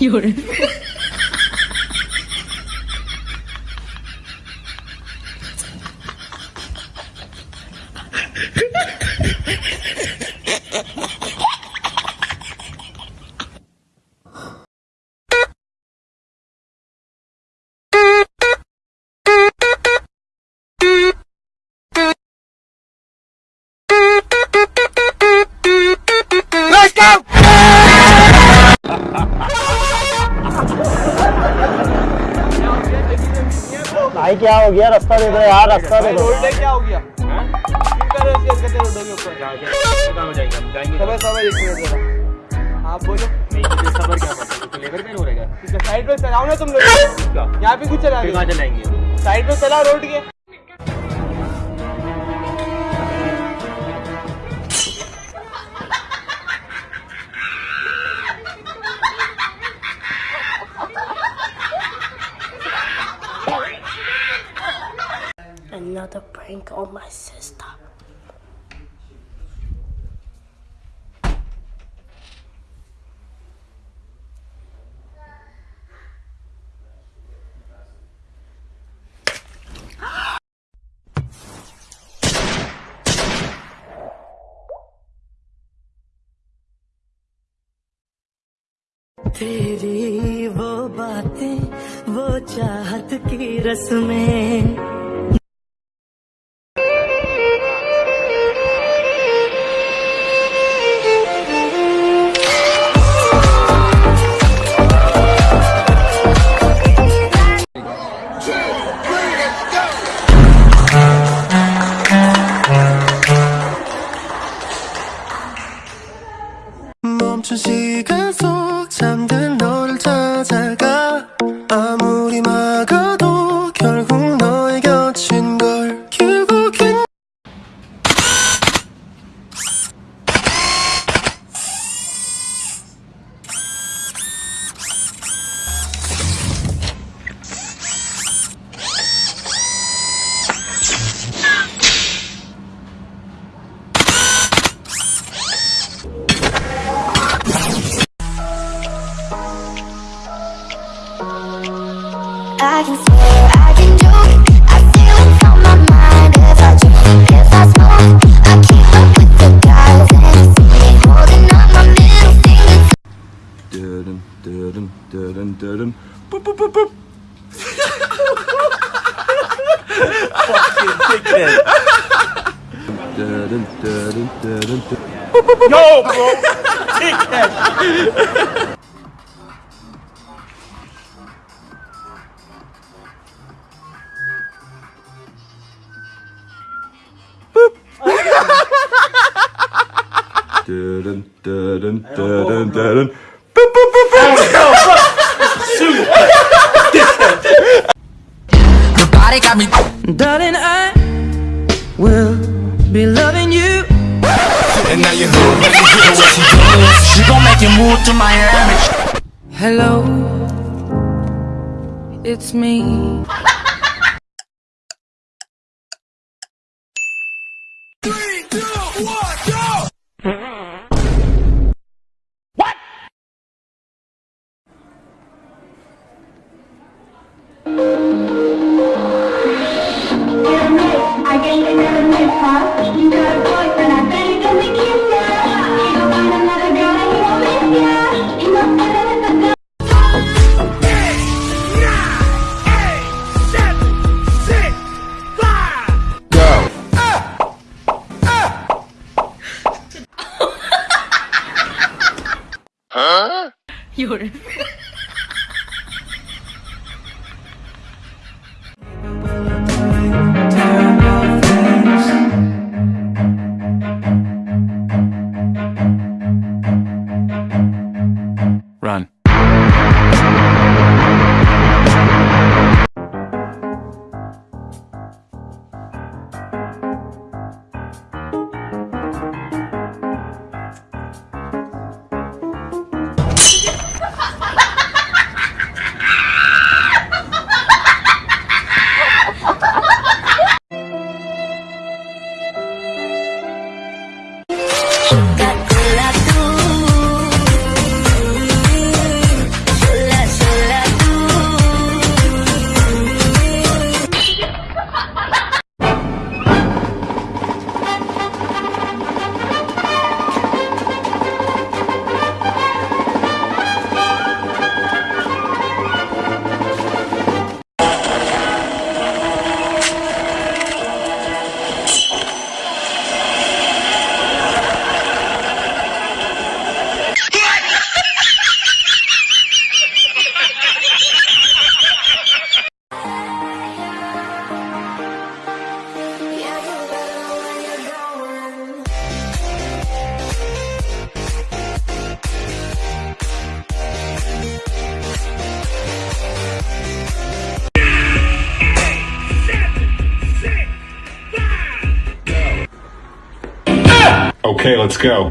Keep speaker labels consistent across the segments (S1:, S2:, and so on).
S1: 有人，
S2: भाई क्या हो गया? रास्ता दे दो यार रास्ता दे दो
S3: क्या हो गया? आप बोलो।
S4: सबर क्या लेबर पेन हो रहेगा
S3: साइड पे चलाओ ना तुम लोग। यहाँ पे कुछ चला
S4: चलाएँगे?
S3: साइड पे चला रोड के।
S5: Another prank on my sister.
S6: तेरी वो बातें वो चाहत की रस्में
S7: dun Yo, bro, dickhead. Dun dun dun dun dun dun boop boop boop boop.
S6: Darling, I will be loving you.
S7: and now you're home. And you hear what she does
S6: She gon' make you move to Miami. Hello, it's me.
S8: Okay, let's go.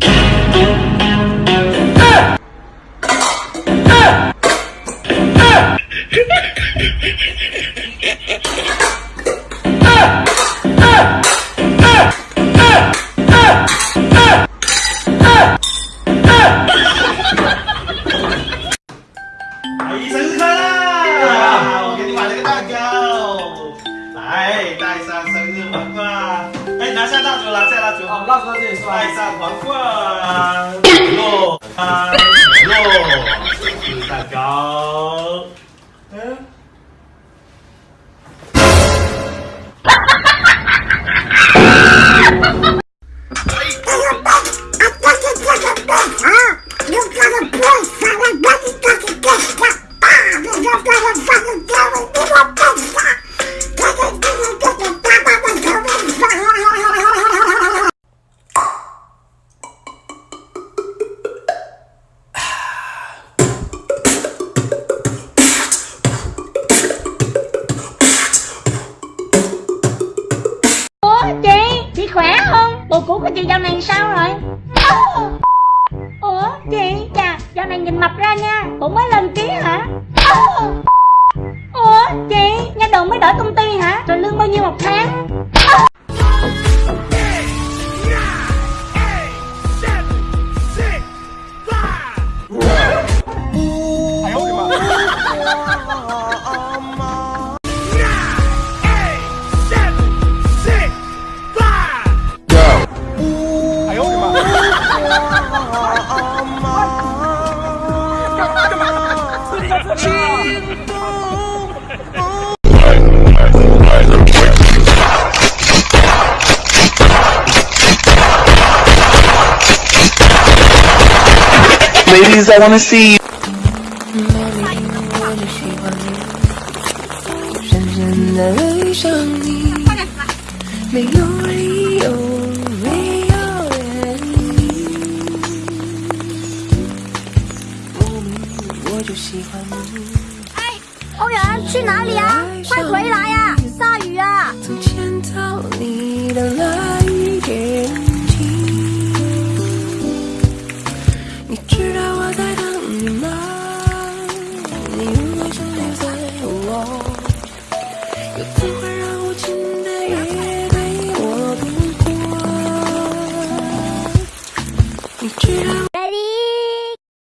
S3: 蜡烛，拿下蜡烛哦，蜡烛到这里是吧？戴上皇冠落啊落生日蛋糕嗯
S9: khỏe không? Bộ cũ của chị dạo này sao rồi? Ủa, chị, chà, dạo này nhìn mập ra nha Bộ mới lên ký hả? Ủa, chị, nha đồn mới đổi công ty hả? Rồi lương bao nhiêu một tháng?
S6: Ladies, I wanna see you.
S10: 深深的爱上你，没有理由，没有原因，莫名我就喜欢你。
S9: 欧阳去哪里啊？快回来呀、下雨啊！
S10: 曾牵到你的那
S9: Ready,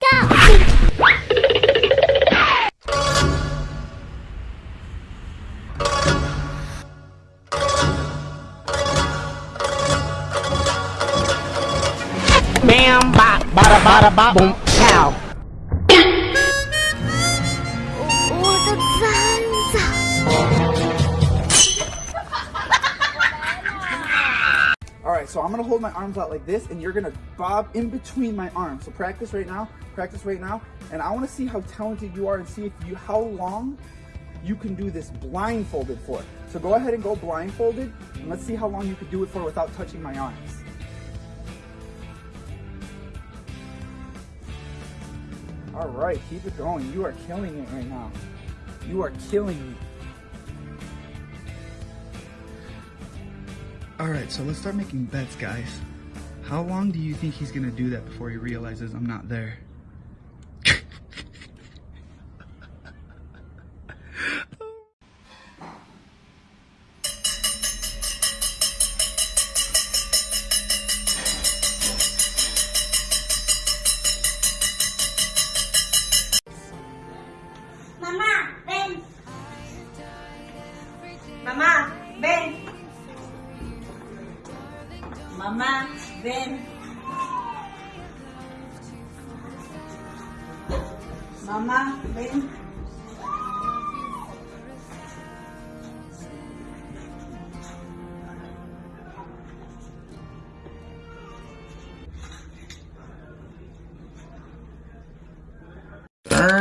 S9: go.
S11: Bam, ba,
S9: ba da ba da
S12: boom cow. I'm gonna hold my arms out like this, and you're gonna bob in between my arms. So practice right now, practice right now, and I wanna see how talented you are and see if you how long you can do this blindfolded for. So go ahead and go blindfolded, and let's see how long you can do it for without touching my arms. Alright, keep it going. You are killing it right now. You are killing me. Alright, so let's start making bets, guys. How long do you think he's gonna do that before he realizes I'm not there?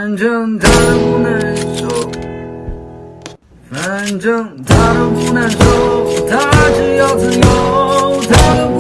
S6: 反正他都不难受反正他都不难受他只要自由他都